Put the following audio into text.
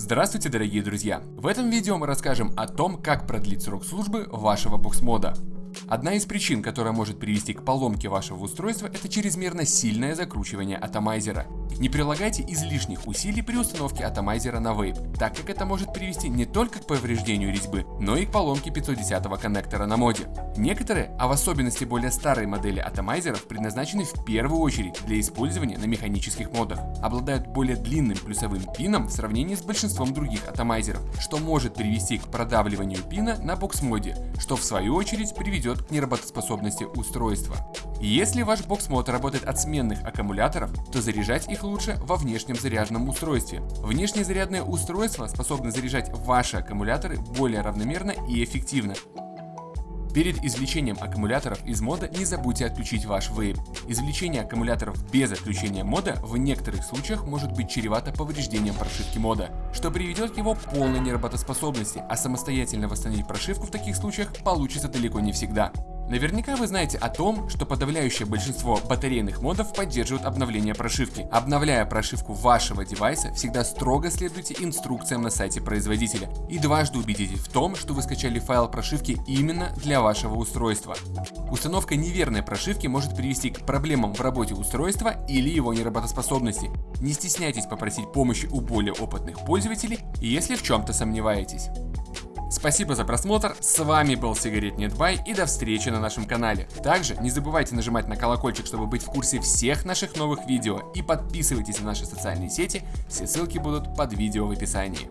Здравствуйте, дорогие друзья! В этом видео мы расскажем о том, как продлить срок службы вашего бокс-мода. Одна из причин, которая может привести к поломке вашего устройства, это чрезмерно сильное закручивание атомайзера. Не прилагайте излишних усилий при установке атомайзера на вейп, так как это может привести не только к повреждению резьбы, но и к поломке 510 коннектора на моде. Некоторые, а в особенности более старые модели атомайзеров предназначены в первую очередь для использования на механических модах, обладают более длинным плюсовым пином в сравнении с большинством других атомайзеров, что может привести к продавливанию пина на бокс-моде, что в свою очередь приведет к неработоспособности устройства. Если ваш бокс-мод работает от сменных аккумуляторов, то заряжать их лучше во внешнем заряженном устройстве. Внешнее зарядное устройство способно заряжать ваши аккумуляторы более равномерно и эффективно. Перед извлечением аккумуляторов из мода не забудьте отключить ваш вейп. Извлечение аккумуляторов без отключения мода в некоторых случаях может быть чревато повреждением прошивки мода, что приведет к его полной неработоспособности, а самостоятельно восстановить прошивку в таких случаях получится далеко не всегда. Наверняка вы знаете о том, что подавляющее большинство батарейных модов поддерживают обновление прошивки. Обновляя прошивку вашего девайса, всегда строго следуйте инструкциям на сайте производителя и дважды убедитесь в том, что вы скачали файл прошивки именно для вашего устройства. Установка неверной прошивки может привести к проблемам в работе устройства или его неработоспособности. Не стесняйтесь попросить помощи у более опытных пользователей, если в чем-то сомневаетесь. Спасибо за просмотр, с вами был Сигарет Нетбай и до встречи на нашем канале. Также не забывайте нажимать на колокольчик, чтобы быть в курсе всех наших новых видео и подписывайтесь на наши социальные сети, все ссылки будут под видео в описании.